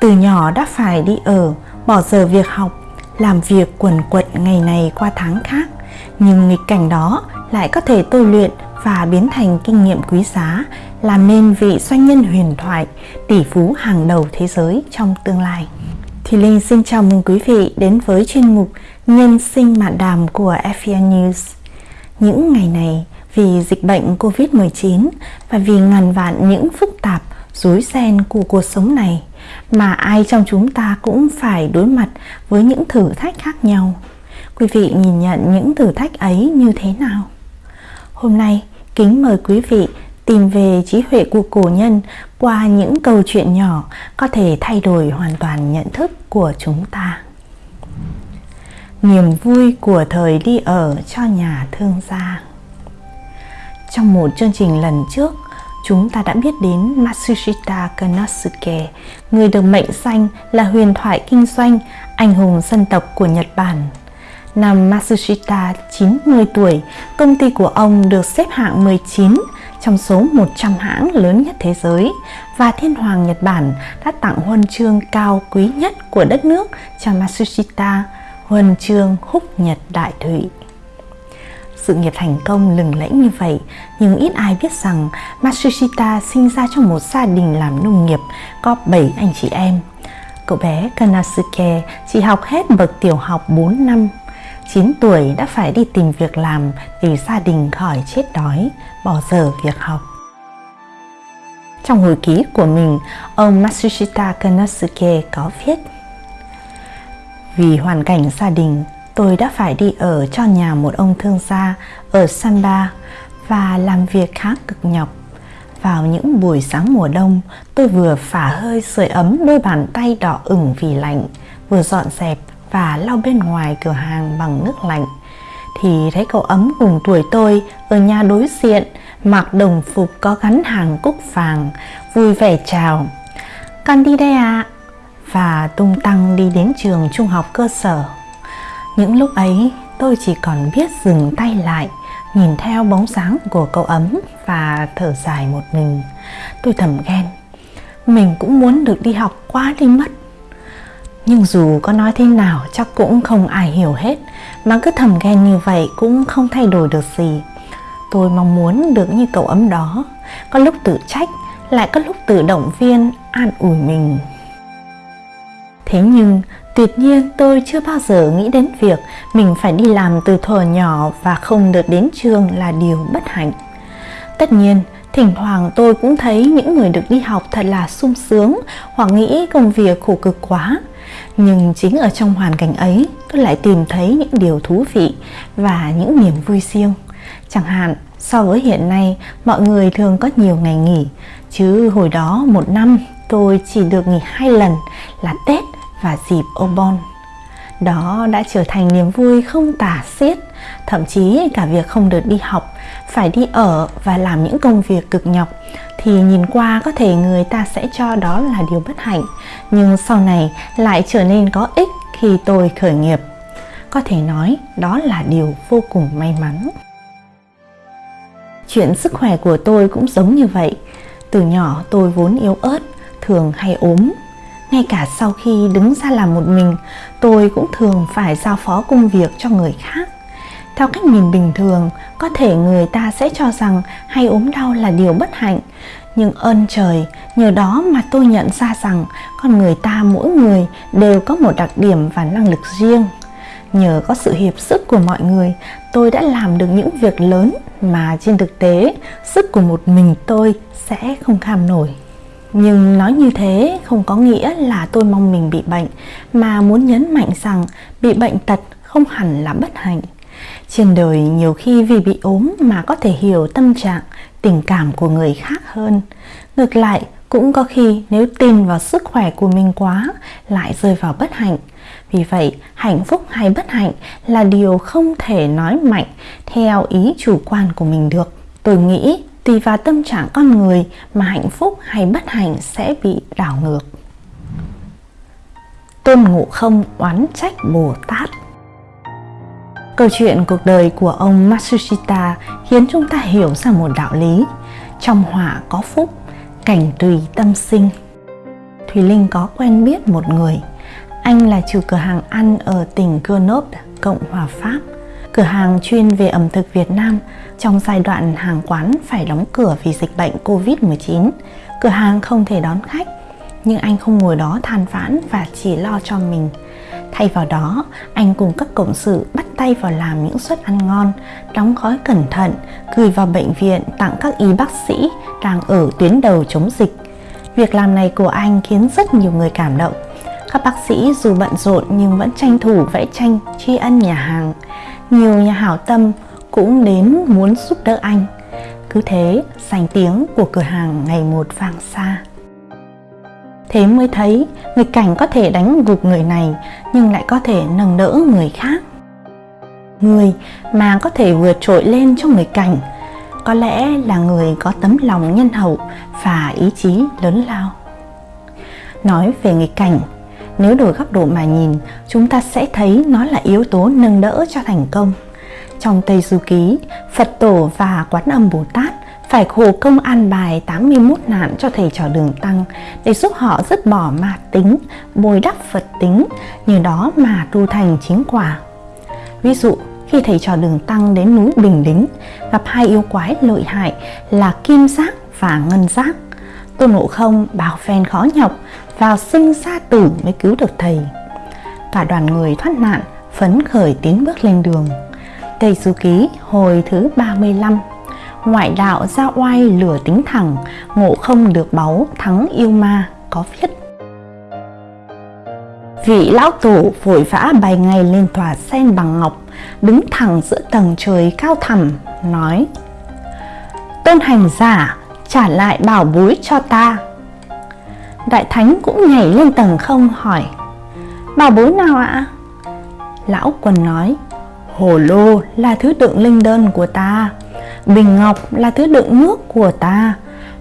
Từ nhỏ đã phải đi ở, bỏ giờ việc học, làm việc quần quật ngày này qua tháng khác. Nhưng nghịch cảnh đó lại có thể tôi luyện và biến thành kinh nghiệm quý giá, làm nên vị doanh nhân huyền thoại, tỷ phú hàng đầu thế giới trong tương lai. Thì Linh xin chào mừng quý vị đến với chuyên mục Nhân sinh mạn đàm của FVN News. Những ngày này, vì dịch bệnh Covid-19 và vì ngàn vạn những phức tạp, rối ren của cuộc sống này, mà ai trong chúng ta cũng phải đối mặt với những thử thách khác nhau. Quý vị nhìn nhận những thử thách ấy như thế nào? Hôm nay, kính mời quý vị tìm về trí huệ của cổ nhân qua những câu chuyện nhỏ có thể thay đổi hoàn toàn nhận thức của chúng ta. Niềm vui của thời đi ở cho nhà thương gia Trong một chương trình lần trước, chúng ta đã biết đến Matsushita Konosuke, người được mệnh danh là huyền thoại kinh doanh, anh hùng dân tộc của Nhật Bản. Năm Matsushita 90 tuổi, công ty của ông được xếp hạng 19 trong số 100 hãng lớn nhất thế giới và Thiên Hoàng Nhật Bản đã tặng huân chương cao quý nhất của đất nước cho Matsushita, huân chương húc Nhật Đại Thụy. Sự nghiệp thành công lừng lẫy như vậy, nhưng ít ai biết rằng Matsushita sinh ra trong một gia đình làm nông nghiệp có 7 anh chị em. Cậu bé Kanasuke chỉ học hết bậc tiểu học 4 năm 9 tuổi đã phải đi tìm việc làm để gia đình khỏi chết đói, bỏ giờ việc học. Trong hồi ký của mình, ông Matsushita Kanasuke có viết Vì hoàn cảnh gia đình, tôi đã phải đi ở cho nhà một ông thương gia ở Samba và làm việc khá cực nhọc. Vào những buổi sáng mùa đông, tôi vừa phả hơi sưởi ấm đôi bàn tay đỏ ửng vì lạnh, vừa dọn dẹp và lau bên ngoài cửa hàng bằng nước lạnh thì thấy cậu ấm cùng tuổi tôi ở nhà đối diện mặc đồng phục có gắn hàng cúc vàng vui vẻ chào con đi đây ạ à? và tung tăng đi đến trường trung học cơ sở những lúc ấy, tôi chỉ còn biết dừng tay lại, nhìn theo bóng sáng của cậu ấm và thở dài một mình. Tôi thầm ghen, mình cũng muốn được đi học quá đi mất. Nhưng dù có nói thế nào, chắc cũng không ai hiểu hết, Mà cứ thầm ghen như vậy cũng không thay đổi được gì. Tôi mong muốn được như cậu ấm đó, Có lúc tự trách, Lại có lúc tự động viên, An ủi mình. Thế nhưng tuyệt nhiên, tôi chưa bao giờ nghĩ đến việc Mình phải đi làm từ thuở nhỏ Và không được đến trường là điều bất hạnh. Tất nhiên, Thỉnh thoảng tôi cũng thấy những người được đi học thật là sung sướng hoặc nghĩ công việc khổ cực quá. Nhưng chính ở trong hoàn cảnh ấy, tôi lại tìm thấy những điều thú vị và những niềm vui riêng. Chẳng hạn, so với hiện nay, mọi người thường có nhiều ngày nghỉ, chứ hồi đó một năm tôi chỉ được nghỉ hai lần là tết và dịp obon. Đó đã trở thành niềm vui không tả xiết, thậm chí cả việc không được đi học, phải đi ở và làm những công việc cực nhọc. Thì nhìn qua có thể người ta sẽ cho đó là điều bất hạnh, nhưng sau này lại trở nên có ích khi tôi khởi nghiệp. Có thể nói đó là điều vô cùng may mắn. Chuyện sức khỏe của tôi cũng giống như vậy. Từ nhỏ tôi vốn yếu ớt, thường hay ốm ngay cả sau khi đứng ra làm một mình tôi cũng thường phải giao phó công việc cho người khác theo cách nhìn bình thường, có thể người ta sẽ cho rằng hay ốm đau là điều bất hạnh. Nhưng ơn trời, nhờ đó mà tôi nhận ra rằng con người ta mỗi người đều có một đặc điểm và năng lực riêng. Nhờ có sự hiệp sức của mọi người, tôi đã làm được những việc lớn mà trên thực tế, sức của một mình tôi sẽ không kham nổi. Nhưng nói như thế không có nghĩa là tôi mong mình bị bệnh, mà muốn nhấn mạnh rằng bị bệnh tật không hẳn là bất hạnh. Trên đời nhiều khi vì bị ốm mà có thể hiểu tâm trạng, tình cảm của người khác hơn. Ngược lại, cũng có khi nếu tin vào sức khỏe của mình quá lại rơi vào bất hạnh. Vì vậy, hạnh phúc hay bất hạnh là điều không thể nói mạnh theo ý chủ quan của mình được. Tôi nghĩ tùy vào tâm trạng con người mà hạnh phúc hay bất hạnh sẽ bị đảo ngược. Tôn Ngộ Không oán trách Bồ Tát Câu chuyện cuộc đời của ông Matsushita khiến chúng ta hiểu ra một đạo lý Trong họa có phúc, cảnh tùy tâm sinh Thùy Linh có quen biết một người. Anh là chủ cửa hàng ăn ở tỉnh Grenoble, Cộng hòa Pháp. Cửa hàng chuyên về ẩm thực Việt Nam trong giai đoạn hàng quán phải đóng cửa vì dịch bệnh Covid-19. Cửa hàng không thể đón khách, nhưng anh không ngồi đó than vãn và chỉ lo cho mình. Thay vào đó, anh cùng các cộng sự bắt tay vào làm những suất ăn ngon, đóng gói cẩn thận, gửi vào bệnh viện tặng các y bác sĩ đang ở tuyến đầu chống dịch. Việc làm này của anh khiến rất nhiều người cảm động. Các bác sĩ dù bận rộn nhưng vẫn tranh thủ vẽ tranh tri ân nhà hàng. Nhiều nhà hảo tâm cũng đến muốn giúp đỡ anh. Cứ thế, sành tiếng của cửa hàng ngày một vang xa. Thế mới thấy người cảnh có thể đánh gục người này nhưng lại có thể nâng đỡ người khác. Người mà có thể vượt trội lên cho người cảnh có lẽ là người có tấm lòng nhân hậu và ý chí lớn lao. Nói về nghịch cảnh, nếu đổi góc độ mà nhìn, chúng ta sẽ thấy nó là yếu tố nâng đỡ cho thành công. Trong Tây Du Ký, Phật Tổ và Quán Âm Bồ Tát phải khổ công an bài 81 nạn cho thầy trò đường tăng để giúp họ dứt bỏ ma tính, bồi đắp Phật tính, nhờ đó mà tu thành chính quả. Ví dụ, khi thầy trò đường tăng đến núi Bình Đính, gặp hai yêu quái lợi hại là Kim Giác và Ngân Giác. Tôn Ngộ Không bảo phen khó nhọc, vào sinh ra tử mới cứu được thầy. Cả đoàn người thoát nạn, phấn khởi tiến bước lên đường. Tây Du Ký hồi thứ 35 Ngoại đạo ra oai lửa tính thẳng, ngộ không được báu thắng yêu ma có viết. Vị lão tổ vội vã bài ngày lên tòa sen bằng ngọc, đứng thẳng giữa tầng trời cao thẳm, nói Tôn hành giả, trả lại bảo bối cho ta. Đại thánh cũng nhảy lên tầng không hỏi Bảo bối nào ạ? Lão quần nói Hồ lô là thứ đựng linh đơn của ta, Bình ngọc là thứ đựng nước của ta,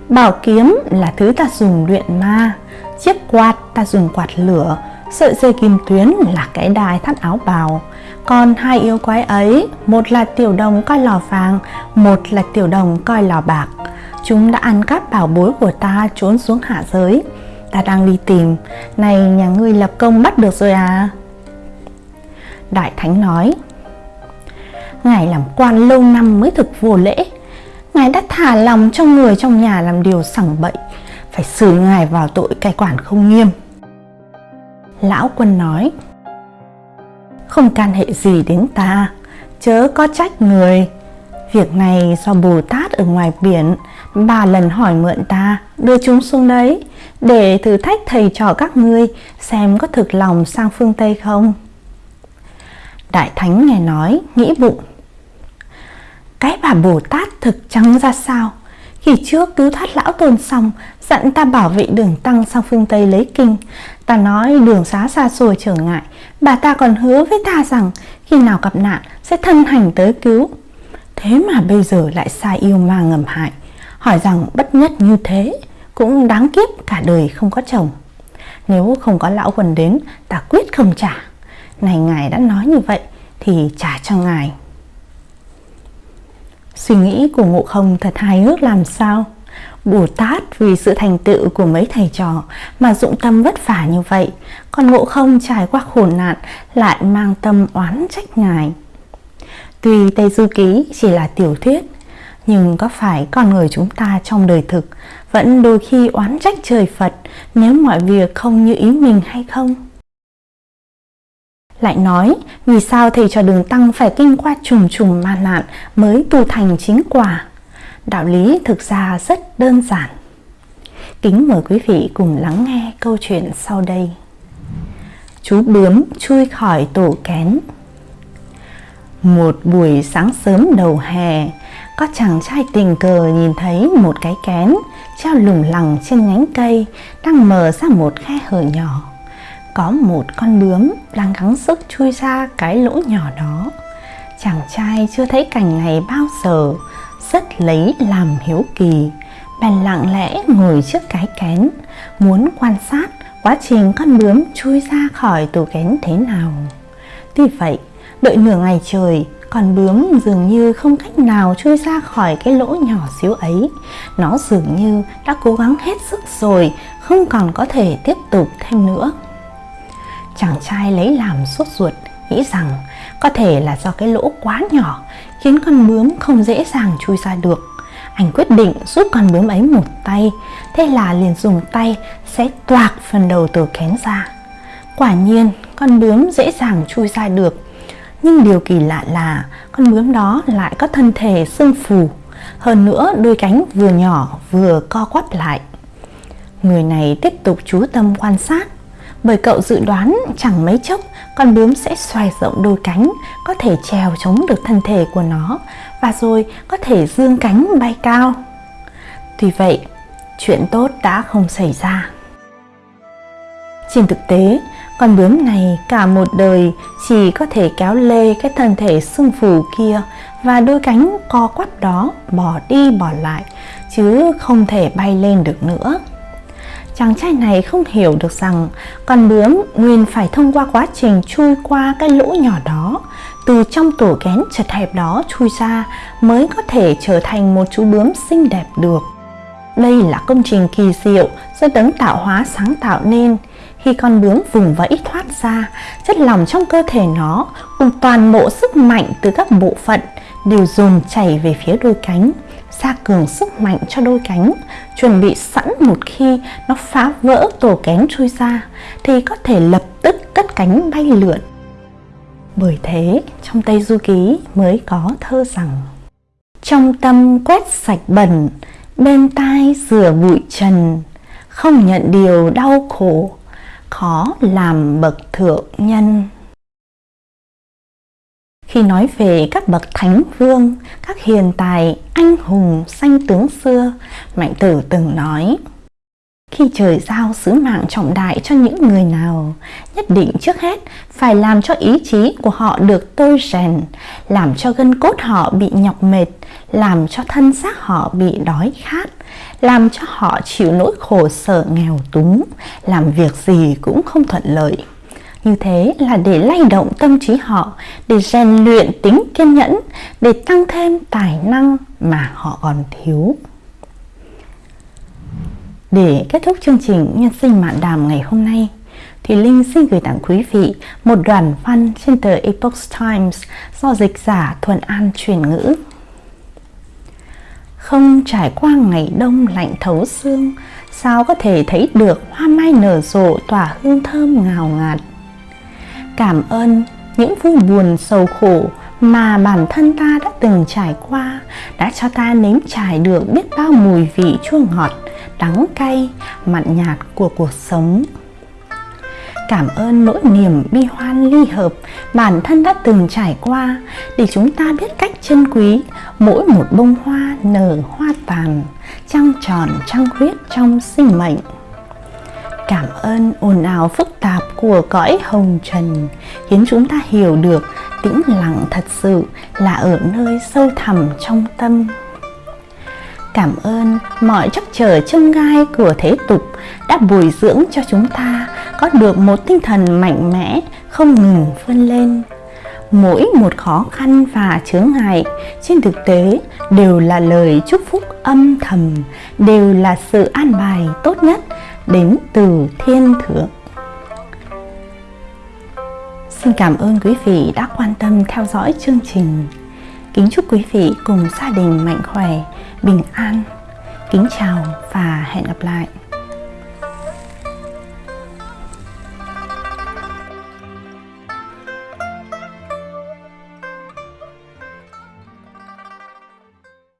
Bảo kiếm là thứ ta dùng luyện ma, Chiếc quạt ta dùng quạt lửa, Sợi dây kim tuyến là cái đai thắt áo bào. Còn hai yêu quái ấy, Một là tiểu đồng coi lò vàng, Một là tiểu đồng coi lò bạc. Chúng đã ăn cắp bảo bối của ta trốn xuống hạ giới. Ta đang đi tìm. Này, nhà ngươi lập công bắt được rồi à? Đại Thánh nói Ngài làm quan lâu năm mới thực vô lễ. Ngài đã thả lòng cho người trong nhà làm điều sẳng bậy. Phải xử Ngài vào tội cai quản không nghiêm. Lão quân nói, Không can hệ gì đến ta, Chớ có trách người. Việc này do Bồ Tát ở ngoài biển Ba lần hỏi mượn ta, Đưa chúng xuống đấy, Để thử thách thầy trò các ngươi Xem có thực lòng sang phương Tây không. Đại Thánh nghe nói, Nghĩ bụng. Cái bà Bồ Tát thực trắng ra sao? Khi trước cứu thoát lão tôn xong, Dặn ta bảo vệ đường tăng sang phương Tây lấy kinh. Ta nói đường xá xa xôi trở ngại, Bà ta còn hứa với ta rằng Khi nào gặp nạn sẽ thân hành tới cứu. Thế mà bây giờ lại sai yêu ma ngầm hại, Hỏi rằng bất nhất như thế Cũng đáng kiếp cả đời không có chồng. Nếu không có lão quần đến, Ta quyết không trả. Này ngài đã nói như vậy Thì trả cho ngài. Suy nghĩ của ngộ không thật hài hước làm sao Bồ Tát vì sự thành tựu của mấy thầy trò mà dụng tâm vất vả như vậy, còn ngộ không trải qua khổ nạn lại mang tâm oán trách ngài. Tuy Tây Du Ký chỉ là tiểu thuyết, nhưng có phải con người chúng ta trong đời thực vẫn đôi khi oán trách trời Phật nếu mọi việc không như ý mình hay không? Lại nói, vì sao thầy cho đường tăng phải kinh qua trùng trùng ma nạn mới tu thành chính quả? Đạo lý thực ra rất đơn giản. Kính mời quý vị cùng lắng nghe câu chuyện sau đây. Chú bướm chui khỏi tổ kén Một buổi sáng sớm đầu hè, có chàng trai tình cờ nhìn thấy một cái kén treo lủng lẳng trên nhánh cây đang mở ra một khe hở nhỏ. Có một con bướm đang gắng sức chui ra cái lỗ nhỏ đó. Chàng trai chưa thấy cảnh này bao giờ, rất lấy làm hiếu kỳ bèn lặng lẽ ngồi trước cái kén muốn quan sát quá trình con bướm chui ra khỏi tủ kén thế nào tuy vậy đợi nửa ngày trời Con bướm dường như không cách nào chui ra khỏi cái lỗ nhỏ xíu ấy. Nó dường như đã cố gắng hết sức rồi, không còn có thể tiếp tục thêm nữa. Chàng trai lấy làm sốt ruột, nghĩ rằng có thể là do cái lỗ quá nhỏ khiến con bướm không dễ dàng chui ra được. Anh quyết định giúp con bướm ấy một tay, thế là liền dùng tay sẽ toạc phần đầu tờ kén ra. Quả nhiên, con bướm dễ dàng chui ra được. Nhưng điều kỳ lạ là con bướm đó lại có thân thể sưng phù. Hơn nữa, đôi cánh vừa nhỏ vừa co quắp lại. Người này tiếp tục chú tâm quan sát bởi cậu dự đoán chẳng mấy chốc con bướm sẽ xoài rộng đôi cánh, có thể trèo chống được thân thể của nó và rồi có thể dương cánh bay cao. Tuy vậy, chuyện tốt đã không xảy ra. Trên thực tế, con bướm này cả một đời chỉ có thể kéo lê cái thân thể sưng phù kia và đôi cánh co quắp đó bỏ đi bỏ lại chứ không thể bay lên được nữa chàng trai này không hiểu được rằng con bướm nguyên phải thông qua quá trình chui qua cái lỗ nhỏ đó từ trong tổ kén chật hẹp đó chui ra mới có thể trở thành một chú bướm xinh đẹp được. Đây là công trình kỳ diệu do đấng tạo hóa sáng tạo nên. Khi con bướm vùng vẫy thoát ra, chất lỏng trong cơ thể nó cùng toàn bộ sức mạnh từ các bộ phận đều dồn chảy về phía đôi cánh gia cường sức mạnh cho đôi cánh chuẩn bị sẵn một khi nó phá vỡ tổ kén chui ra thì có thể lập tức cất cánh bay lượn. Bởi thế trong Tây Du Ký mới có thơ rằng Trong tâm quét sạch bẩn, bên tai rửa bụi trần Không nhận điều đau khổ, khó làm bậc thượng nhân khi nói về các bậc thánh vương, các hiền tài, anh hùng, sanh tướng xưa, Mạnh Tử từng nói khi trời giao sứ mạng trọng đại cho những người nào, nhất định trước hết phải làm cho ý chí của họ được tôi rèn, làm cho gân cốt họ bị nhọc mệt, làm cho thân xác họ bị đói khát, làm cho họ chịu nỗi khổ sở nghèo túng, làm việc gì cũng không thuận lợi. Như thế là để lay động tâm trí họ, để rèn luyện tính kiên nhẫn, để tăng thêm tài năng mà họ còn thiếu. Để kết thúc chương trình Nhân sinh mạn đàm ngày hôm nay, thì Linh xin gửi tặng quý vị một đoạn văn trên tờ Epoch Times do dịch giả Thuần An truyền ngữ. Không trải qua ngày đông lạnh thấu xương, sao có thể thấy được hoa mai nở rộ tỏa hương thơm ngào ngạt cảm ơn những vui buồn sầu khổ mà bản thân ta đã từng trải qua đã cho ta nếm trải được biết bao mùi vị chua ngọt, đắng cay, mặn nhạt của cuộc sống. Cảm ơn nỗi niềm bi hoan ly hợp bản thân đã từng trải qua để chúng ta biết cách trân quý mỗi một bông hoa nở hoa tàn, trăng tròn trăng khuyết trong sinh mệnh cảm ơn ồn ào phức tạp của cõi hồng trần, khiến chúng ta hiểu được tĩnh lặng thật sự là ở nơi sâu thẳm trong tâm. Cảm ơn mọi trắc trở chông gai của thế tục đã bồi dưỡng cho chúng ta có được một tinh thần mạnh mẽ, không ngừng vươn lên. Mỗi một khó khăn và chướng ngại trên thực tế đều là lời chúc phúc âm thầm, đều là sự an bài tốt nhất đến từ thiên thượng. Xin cảm ơn quý vị đã quan tâm theo dõi chương trình. Kính chúc quý vị cùng gia đình mạnh khỏe, bình an. Kính chào và hẹn gặp lại.